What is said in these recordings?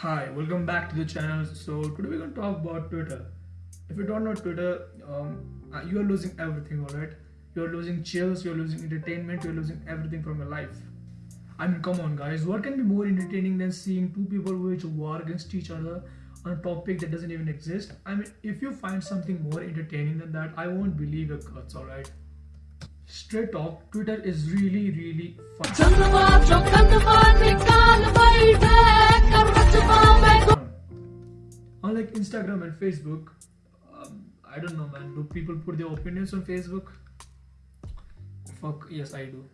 Hi, welcome back to the channel. So today we're going to talk about Twitter. If you don't know Twitter, um, uh, you are losing everything. All right, you're losing chills, you're losing entertainment, you're losing everything from your life. I mean, come on, guys. What can be more entertaining than seeing two people which war against each other on a topic that doesn't even exist? I mean, if you find something more entertaining than that, I won't believe your guts. All right. Straight talk, Twitter is really, really fun. Instagram and Facebook, um, I don't know, man. Do people put their opinions on Facebook? Fuck, yes, I do.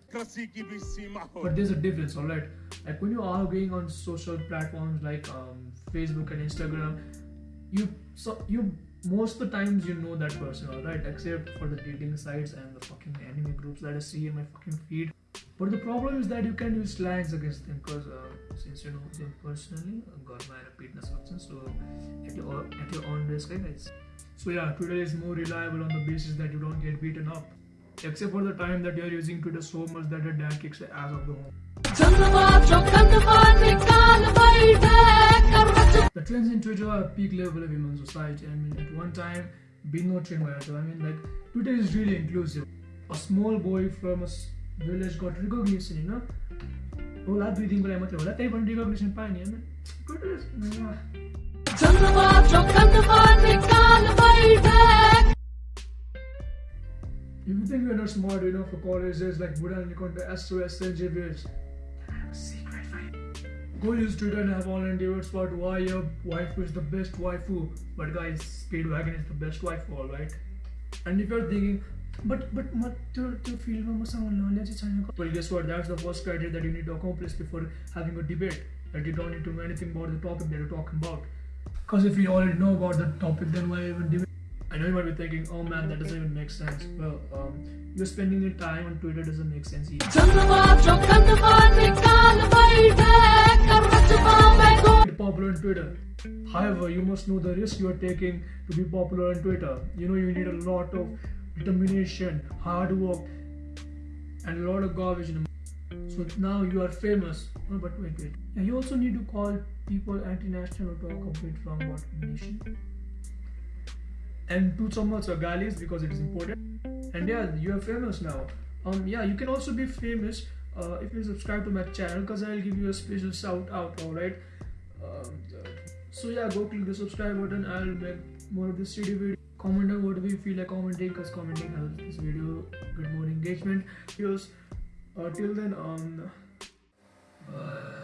But there's a difference, alright? Like when you are going on social platforms like um, Facebook and Instagram, you so you most of the times you know that person, alright? Except for the dating sites and the fucking anime groups that I see in my fucking feed. But the problem is that you can use slangs against them because uh, since you know them personally, uh, God my repeat substance, so at your at your own risk, guys. So yeah, Twitter is more reliable on the basis that you don't get beaten up. Except for the time that you're using Twitter so much that your dad kicks the ass of the home. The trends in Twitter are peak level of human society. I mean, at one time, being no trend I mean, like, Twitter is really inclusive. A small boy from a village got recognition, you know? होला दुई दिनको लागि मात्रै होला त्यही पनि recognition पायो नि होइन Twitter is- mwah. If you think you're not smart enough for colleges like Buddha and you come to SOS St. Xavier's, I have a secret for you. Go use Twitter and have online debates about why your wife is the best waifu. But guys, Speedwagon is the best waifu, alright? And if you're thinking, but but म त्यो त्यो फिल्डमा मसँग knowledge छैन Well, guess what? That's the first criteria that you need to accomplish before having a debate. That you don't need to know anything about the topic that you're talking about. Because if you already know about the topic, then why even debate? I know you might be thinking, oh man, that doesn't even make sense. Well, um, you're spending your time on Twitter doesn't make sense either. Get popular on Twitter. However, you must know the risk you are taking to be popular on Twitter. You know you need a lot of determination, hard work, and a lot of garbage so now you are famous. Oh, but wait, wait. And you also need to call people anti-national a bit wrong about nation. And do some also galis because it is important. And yeah, you are famous now. Um, yeah, you can also be famous uh, if you subscribe to my channel because I'll give you a special shout out. All right. Um, so yeah, go click the subscribe button. I'll make more of this city video. Comment on what you feel like commenting because commenting helps this video get more engagement. Here's uh, till then, um. uh,